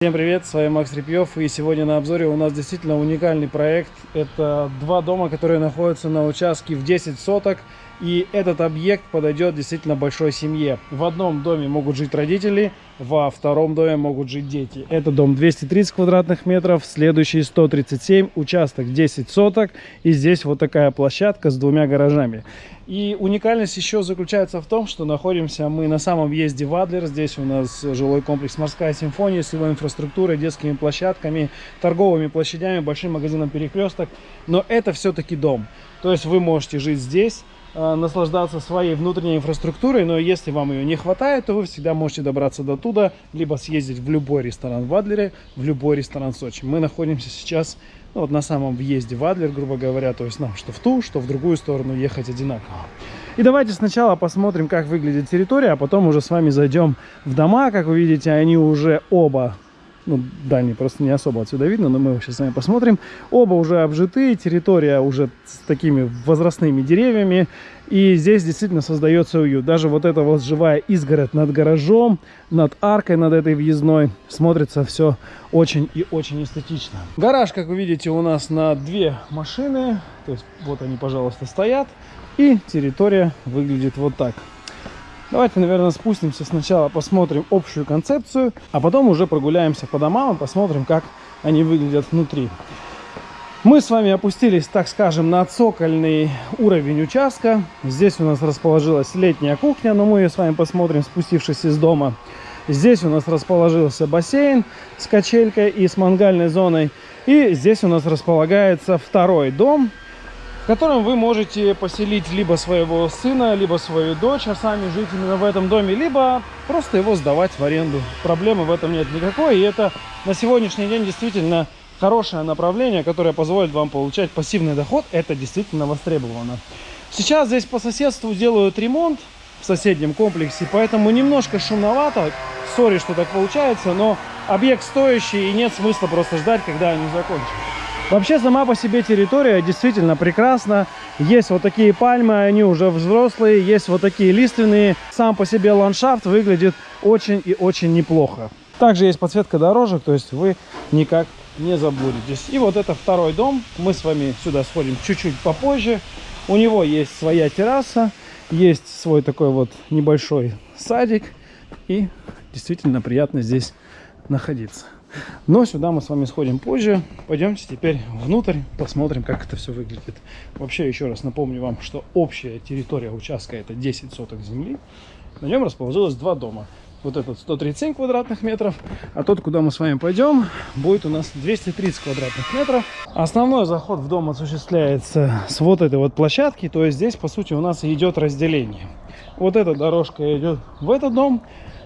Всем привет, с вами Макс Репьев и сегодня на обзоре у нас действительно уникальный проект. Это два дома, которые находятся на участке в 10 соток и этот объект подойдет действительно большой семье. В одном доме могут жить родители, во втором доме могут жить дети. Это дом 230 квадратных метров, следующий 137, участок 10 соток. И здесь вот такая площадка с двумя гаражами. И уникальность еще заключается в том, что находимся мы на самом въезде в Адлер. Здесь у нас жилой комплекс «Морская симфония» с его инфраструктурой, детскими площадками, торговыми площадями, большим магазином «Перекресток». Но это все-таки дом. То есть вы можете жить здесь, наслаждаться своей внутренней инфраструктурой, но если вам ее не хватает, то вы всегда можете добраться до туда, либо съездить в любой ресторан в Адлере, в любой ресторан Сочи. Мы находимся сейчас ну, вот на самом въезде в Адлер, грубо говоря, то есть нам что в ту, что в другую сторону ехать одинаково. И давайте сначала посмотрим, как выглядит территория, а потом уже с вами зайдем в дома. Как вы видите, они уже оба ну, дальний просто не особо отсюда видно, но мы сейчас с вами посмотрим. Оба уже обжитые, территория уже с такими возрастными деревьями. И здесь действительно создается уют. Даже вот эта вот живая изгородь над гаражом, над аркой, над этой въездной, смотрится все очень и очень эстетично. Гараж, как вы видите, у нас на две машины. То есть вот они, пожалуйста, стоят. И территория выглядит вот так. Давайте, наверное, спустимся сначала, посмотрим общую концепцию, а потом уже прогуляемся по домам и посмотрим, как они выглядят внутри. Мы с вами опустились, так скажем, на цокольный уровень участка. Здесь у нас расположилась летняя кухня, но мы ее с вами посмотрим, спустившись из дома. Здесь у нас расположился бассейн с качелькой и с мангальной зоной. И здесь у нас располагается второй дом, котором вы можете поселить либо своего сына, либо свою дочь, а сами жить именно в этом доме, либо просто его сдавать в аренду. Проблемы в этом нет никакой, и это на сегодняшний день действительно хорошее направление, которое позволит вам получать пассивный доход. Это действительно востребовано. Сейчас здесь по соседству делают ремонт в соседнем комплексе, поэтому немножко шумновато. Сори, что так получается, но объект стоящий, и нет смысла просто ждать, когда они закончат. Вообще сама по себе территория действительно прекрасна. Есть вот такие пальмы, они уже взрослые, есть вот такие лиственные. Сам по себе ландшафт выглядит очень и очень неплохо. Также есть подсветка дорожек, то есть вы никак не заблудитесь. И вот это второй дом. Мы с вами сюда сходим чуть-чуть попозже. У него есть своя терраса, есть свой такой вот небольшой садик. И действительно приятно здесь находиться. Но сюда мы с вами сходим позже. Пойдемте теперь внутрь, посмотрим, как это все выглядит. Вообще, еще раз напомню вам, что общая территория участка это 10 соток земли. На нем расположилось два дома. Вот этот 137 квадратных метров, а тот, куда мы с вами пойдем, будет у нас 230 квадратных метров. Основной заход в дом осуществляется с вот этой вот площадки, то есть здесь, по сути, у нас идет разделение. Вот эта дорожка идет в этот дом,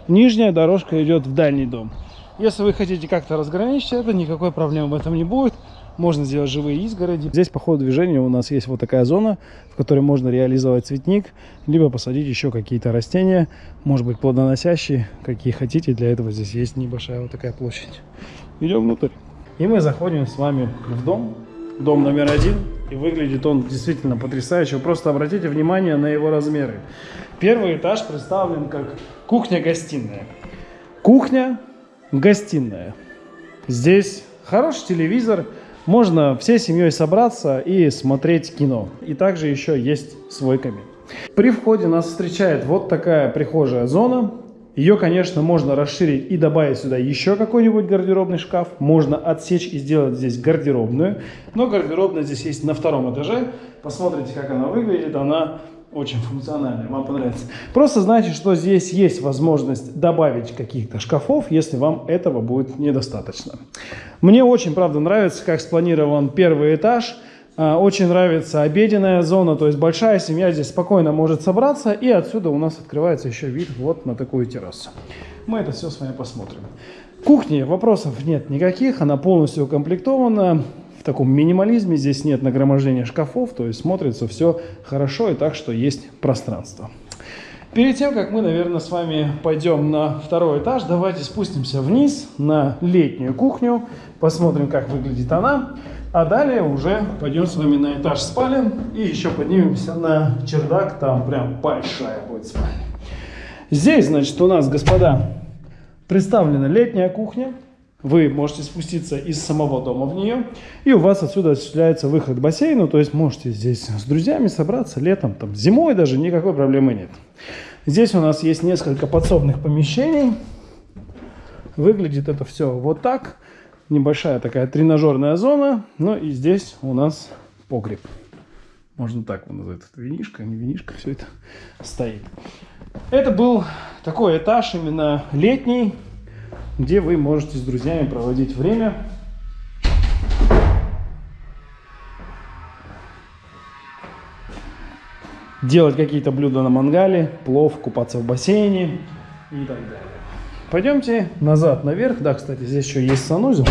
нижняя дорожка идет в дальний дом. Если вы хотите как-то разграничить это, никакой проблемы в этом не будет. Можно сделать живые изгороди. Здесь по ходу движения у нас есть вот такая зона, в которой можно реализовать цветник, либо посадить еще какие-то растения, может быть плодоносящие, какие хотите. Для этого здесь есть небольшая вот такая площадь. Идем внутрь. И мы заходим с вами в дом. Дом номер один. И выглядит он действительно потрясающе. просто обратите внимание на его размеры. Первый этаж представлен как кухня-гостиная. Кухня гостиная. Здесь хороший телевизор, можно всей семьей собраться и смотреть кино. И также еще есть свой камин. При входе нас встречает вот такая прихожая зона. Ее, конечно, можно расширить и добавить сюда еще какой-нибудь гардеробный шкаф. Можно отсечь и сделать здесь гардеробную. Но гардеробная здесь есть на втором этаже. Посмотрите, как она выглядит. Она очень функциональная, вам понравится. Просто знайте, что здесь есть возможность добавить каких-то шкафов, если вам этого будет недостаточно. Мне очень, правда, нравится, как спланирован первый этаж. А, очень нравится обеденная зона, то есть большая семья здесь спокойно может собраться, и отсюда у нас открывается еще вид вот на такую террасу. Мы это все с вами посмотрим. Кухни вопросов нет никаких, она полностью укомплектована в таком минимализме, здесь нет нагромождения шкафов, то есть смотрится все хорошо и так, что есть пространство. Перед тем, как мы, наверное, с вами пойдем на второй этаж, давайте спустимся вниз на летнюю кухню, посмотрим, как выглядит она, а далее уже пойдем с вами на этаж спален и еще поднимемся на чердак, там прям большая будет спальня. Здесь, значит, у нас, господа, представлена летняя кухня, Вы можете спуститься из самого дома в нее, и у вас отсюда осуществляется выход к бассейну, то есть можете здесь с друзьями собраться летом, там, зимой даже никакой проблемы нет. Здесь у нас есть несколько подсобных помещений. Выглядит это все вот так. Небольшая такая тренажерная зона. Ну и здесь у нас погреб. Можно так его назвать. Это винишка, не винишка, все это стоит. Это был такой этаж именно летний, где вы можете с друзьями проводить время. Делать какие-то блюда на мангале, плов, купаться в бассейне и так далее. Пойдемте назад, наверх. Да, кстати, здесь еще есть санузел.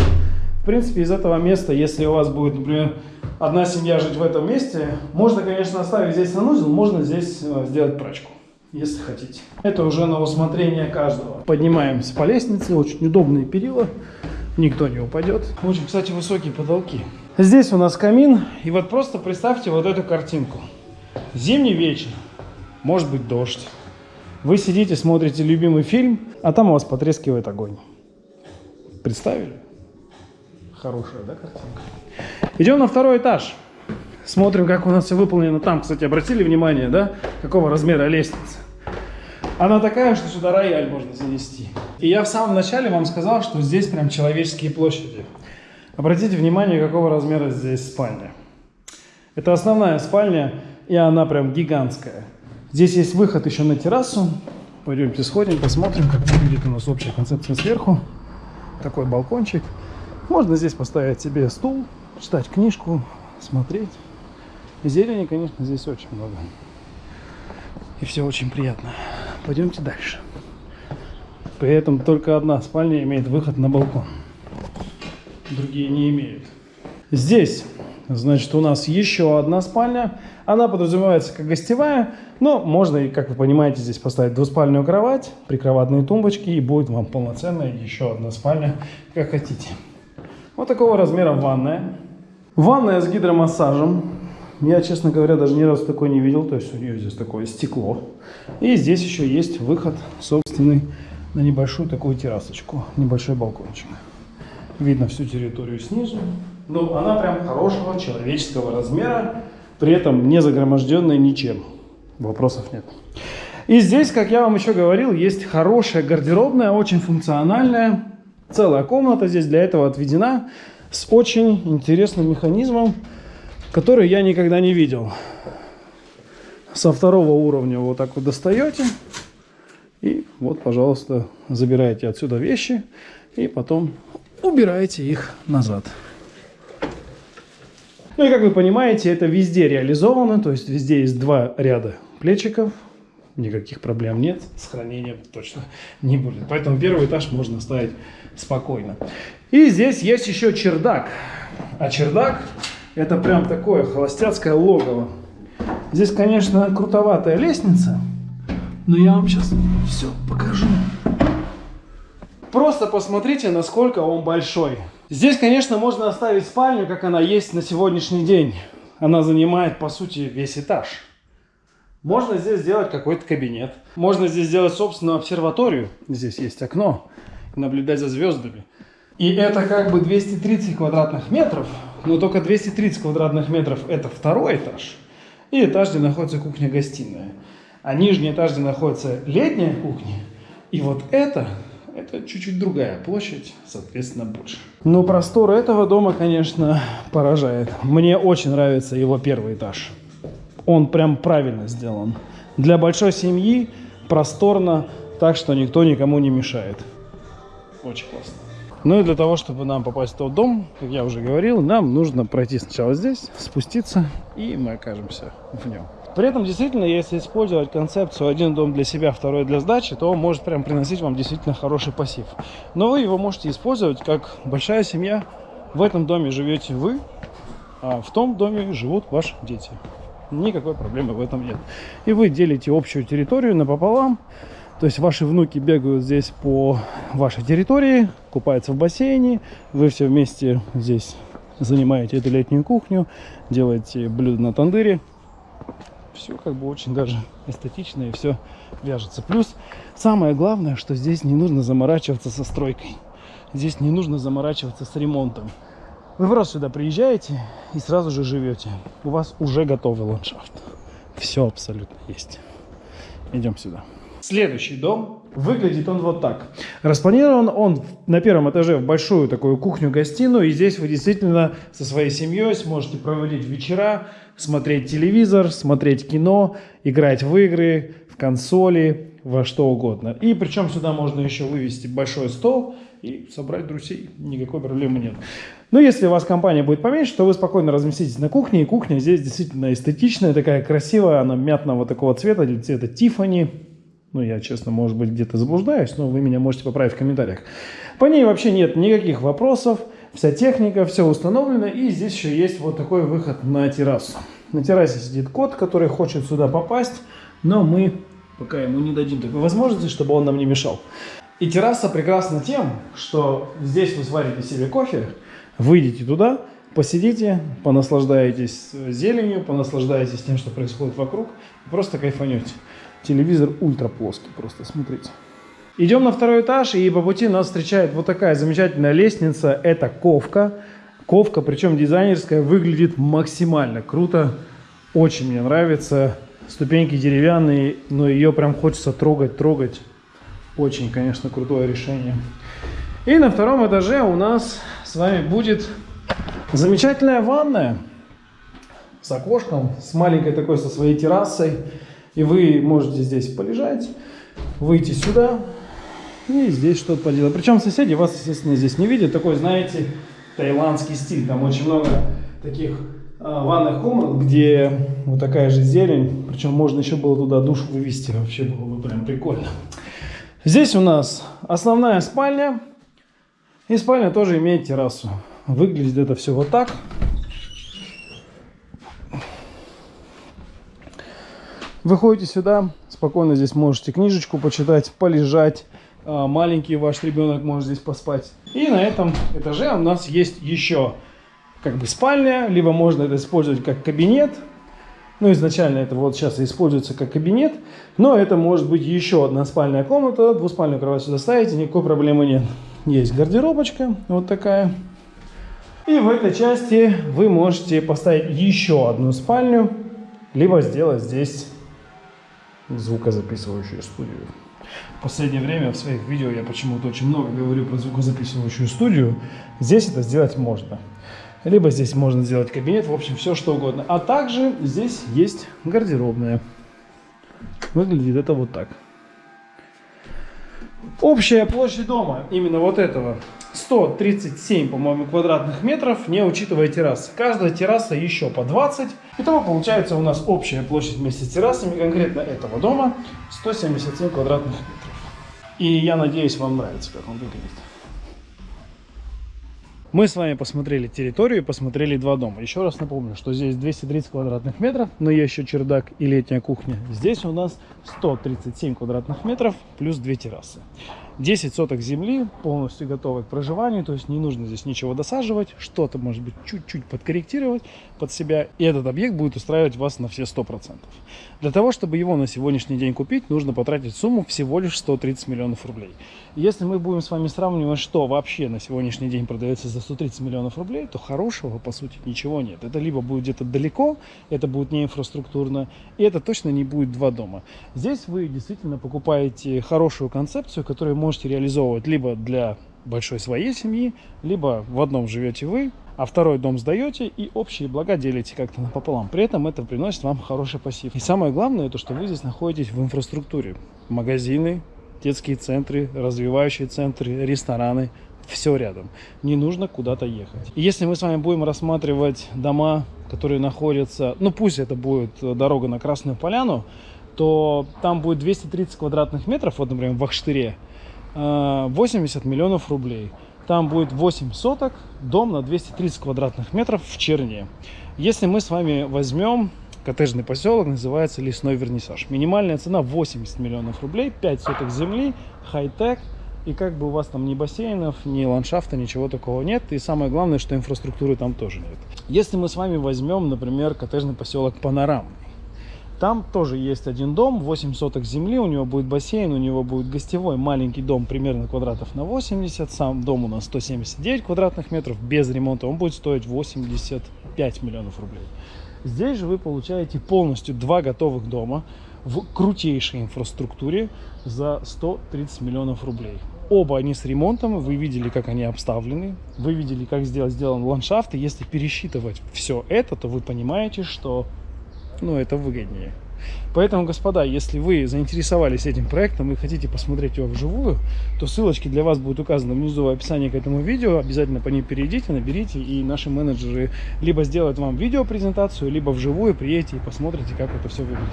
В принципе, из этого места, если у вас будет, например, одна семья жить в этом месте, можно, конечно, оставить здесь санузел, можно здесь э, сделать прачку если хотите. Это уже на усмотрение каждого. Поднимаемся по лестнице, очень удобные перила, никто не упадет. Очень, кстати, высокие потолки. Здесь у нас камин, и вот просто представьте вот эту картинку. Зимний вечер, может быть дождь. Вы сидите, смотрите любимый фильм, а там у вас потрескивает огонь. Представили? Хорошая, да, картинка? Идем на второй этаж. Смотрим, как у нас все выполнено там. Кстати, обратили внимание, да, какого размера лестница? Она такая, что сюда рояль можно занести. И я в самом начале вам сказал, что здесь прям человеческие площади. Обратите внимание, какого размера здесь спальня. Это основная спальня, и она прям гигантская. Здесь есть выход еще на террасу. Пойдемте сходим, посмотрим, как выглядит у нас общая концепция сверху. Такой балкончик. Можно здесь поставить себе стул, читать книжку, смотреть. Зелени, конечно, здесь очень много. И все очень приятно. Пойдемте дальше. При этом только одна спальня имеет выход на балкон. Другие не имеют. Здесь, значит, у нас еще одна спальня. Она подразумевается как гостевая, но можно, как вы понимаете, здесь поставить двуспальную кровать, прикроватные тумбочки, и будет вам полноценная еще одна спальня, как хотите. Вот такого размера ванная. Ванная с гидромассажем. Я, честно говоря, даже ни разу такой не видел. То есть у нее здесь такое стекло. И здесь еще есть выход собственный на небольшую такую террасочку. Небольшой балкончик. Видно всю территорию снизу. Но она прям хорошего человеческого размера. При этом не загроможденная ничем. Вопросов нет. И здесь, как я вам еще говорил, есть хорошая гардеробная, очень функциональная. Целая комната здесь для этого отведена с очень интересным механизмом который я никогда не видел. Со второго уровня вот так вот достаете. И вот, пожалуйста, забираете отсюда вещи. И потом убираете их назад. Ну и как вы понимаете, это везде реализовано. То есть везде есть два ряда плечиков. Никаких проблем нет. С хранением точно не будет. Поэтому первый этаж можно оставить спокойно. И здесь есть еще чердак. А чердак это прям такое холостяцкое логово. Здесь, конечно, крутоватая лестница, но я вам сейчас все покажу. Просто посмотрите, насколько он большой. Здесь, конечно, можно оставить спальню, как она есть на сегодняшний день. Она занимает, по сути, весь этаж. Можно здесь сделать какой-то кабинет. Можно здесь сделать собственную обсерваторию. Здесь есть окно. Наблюдать за звездами. И это как бы 230 квадратных метров, но только 230 квадратных метров это второй этаж. И этаж, где находится кухня-гостиная. А нижний этаж, где находится летняя кухня. И вот это, это чуть-чуть другая площадь, соответственно, больше. Но простор этого дома, конечно, поражает. Мне очень нравится его первый этаж. Он прям правильно сделан. Для большой семьи просторно, так что никто никому не мешает. Очень классно. Ну и для того, чтобы нам попасть в тот дом, как я уже говорил, нам нужно пройти сначала здесь, спуститься, и мы окажемся в нем. При этом, действительно, если использовать концепцию один дом для себя, второй для сдачи, то он может прям приносить вам действительно хороший пассив. Но вы его можете использовать как большая семья. В этом доме живете вы, а в том доме живут ваши дети. Никакой проблемы в этом нет. И вы делите общую территорию напополам. То есть ваши внуки бегают здесь по вашей территории, купаются в бассейне, вы все вместе здесь занимаете эту летнюю кухню, делаете блюда на тандыре. Все как бы очень даже эстетично и все вяжется. Плюс самое главное, что здесь не нужно заморачиваться со стройкой. здесь не нужно заморачиваться с ремонтом. Вы просто сюда приезжаете и сразу же живете. У вас уже готовый ландшафт. Все абсолютно есть. Идем сюда. Следующий дом. Выглядит он вот так. Распланирован он на первом этаже в большую такую кухню-гостиную. И здесь вы действительно со своей семьей сможете проводить вечера, смотреть телевизор, смотреть кино, играть в игры, в консоли, во что угодно. И причем сюда можно еще вывести большой стол и собрать друзей. Никакой проблемы нет. Но если у вас компания будет поменьше, то вы спокойно разместитесь на кухне. И кухня здесь действительно эстетичная, такая красивая. Она мятного такого цвета, цвета Тифани. Ну, я, честно, может быть, где-то заблуждаюсь, но вы меня можете поправить в комментариях. По ней вообще нет никаких вопросов. Вся техника, все установлено. И здесь еще есть вот такой выход на террасу. На террасе сидит кот, который хочет сюда попасть, но мы пока ему не дадим такой возможности, чтобы он нам не мешал. И терраса прекрасна тем, что здесь вы сварите себе кофе, выйдете туда, посидите, понаслаждаетесь зеленью, понаслаждаетесь тем, что происходит вокруг, просто кайфанете. Телевизор ультра плоский, просто смотрите. Идем на второй этаж, и по пути нас встречает вот такая замечательная лестница. Это ковка. Ковка, причем дизайнерская, выглядит максимально круто. Очень мне нравится. Ступеньки деревянные, но ее прям хочется трогать, трогать. Очень, конечно, крутое решение. И на втором этаже у нас с вами будет замечательная ванная с окошком, с маленькой такой, со своей террасой. И вы можете здесь полежать, выйти сюда и здесь что-то поделать. Причем соседи вас, естественно, здесь не видят. Такой, знаете, таиландский стиль. Там очень много таких а, ванных комнат, где вот такая же зелень. Причем можно еще было туда душ вывести. Вообще было бы прям прикольно. Здесь у нас основная спальня. И спальня тоже имеет террасу. Выглядит это все вот так. Выходите сюда, спокойно здесь можете книжечку почитать, полежать. А, маленький ваш ребенок может здесь поспать. И на этом этаже у нас есть еще как бы спальня, либо можно это использовать как кабинет. Ну, изначально это вот сейчас используется как кабинет, но это может быть еще одна спальная комната, двуспальную кровать сюда ставите, никакой проблемы нет. Есть гардеробочка, вот такая. И в этой части вы можете поставить еще одну спальню, либо сделать здесь звукозаписывающую студию. В последнее время в своих видео я почему-то очень много говорю про звукозаписывающую студию. Здесь это сделать можно. Либо здесь можно сделать кабинет, в общем, все что угодно. А также здесь есть гардеробная. Выглядит это вот так. Общая площадь дома, именно вот этого, 137, по-моему, квадратных метров, не учитывая террасы. Каждая терраса еще по 20. Итого получается у нас общая площадь вместе с террасами, конкретно этого дома, 177 квадратных метров. И я надеюсь, вам нравится, как он выглядит. Мы с вами посмотрели территорию, посмотрели два дома. Еще раз напомню, что здесь 230 квадратных метров, но есть еще чердак и летняя кухня. Здесь у нас 137 квадратных метров плюс две террасы. 10 соток земли, полностью готовы к проживанию, то есть не нужно здесь ничего досаживать, что-то может быть чуть-чуть подкорректировать под себя, и этот объект будет устраивать вас на все 100%. Для того, чтобы его на сегодняшний день купить, нужно потратить сумму всего лишь 130 миллионов рублей. Если мы будем с вами сравнивать, что вообще на сегодняшний день продается за 130 миллионов рублей, то хорошего, по сути, ничего нет. Это либо будет где-то далеко, это будет не инфраструктурно, и это точно не будет два дома. Здесь вы действительно покупаете хорошую концепцию, которая может можете реализовывать либо для большой своей семьи, либо в одном живете вы, а второй дом сдаете и общие блага делите как-то напополам. При этом это приносит вам хороший пассив. И самое главное, то, что вы здесь находитесь в инфраструктуре. Магазины, детские центры, развивающие центры, рестораны, все рядом. Не нужно куда-то ехать. И если мы с вами будем рассматривать дома, которые находятся, ну пусть это будет дорога на Красную Поляну, то там будет 230 квадратных метров, вот, например, в Ахштыре, 80 миллионов рублей. Там будет 8 соток, дом на 230 квадратных метров в Черне. Если мы с вами возьмем коттеджный поселок, называется Лесной Вернисаж. Минимальная цена 80 миллионов рублей, 5 соток земли, хай-тек. И как бы у вас там ни бассейнов, ни ландшафта, ничего такого нет. И самое главное, что инфраструктуры там тоже нет. Если мы с вами возьмем, например, коттеджный поселок Панорамный, Там тоже есть один дом, 8 соток земли, у него будет бассейн, у него будет гостевой маленький дом, примерно квадратов на 80. Сам дом у нас 179 квадратных метров, без ремонта. Он будет стоить 85 миллионов рублей. Здесь же вы получаете полностью два готовых дома в крутейшей инфраструктуре за 130 миллионов рублей. Оба они с ремонтом, вы видели, как они обставлены, вы видели, как сделан, ландшафт, и если пересчитывать все это, то вы понимаете, что ну, это выгоднее. Поэтому, господа, если вы заинтересовались этим проектом и хотите посмотреть его вживую, то ссылочки для вас будут указаны внизу в описании к этому видео. Обязательно по ним перейдите, наберите, и наши менеджеры либо сделают вам видеопрезентацию, либо вживую приедете и посмотрите, как это все выглядит.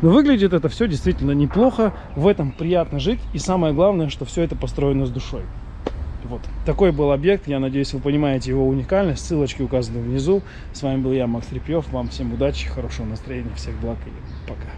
Но выглядит это все действительно неплохо, в этом приятно жить, и самое главное, что все это построено с душой. Вот такой был объект. Я надеюсь, вы понимаете его уникальность. Ссылочки указаны внизу. С вами был я, Макс Репьев. Вам всем удачи, хорошего настроения, всех благ и пока.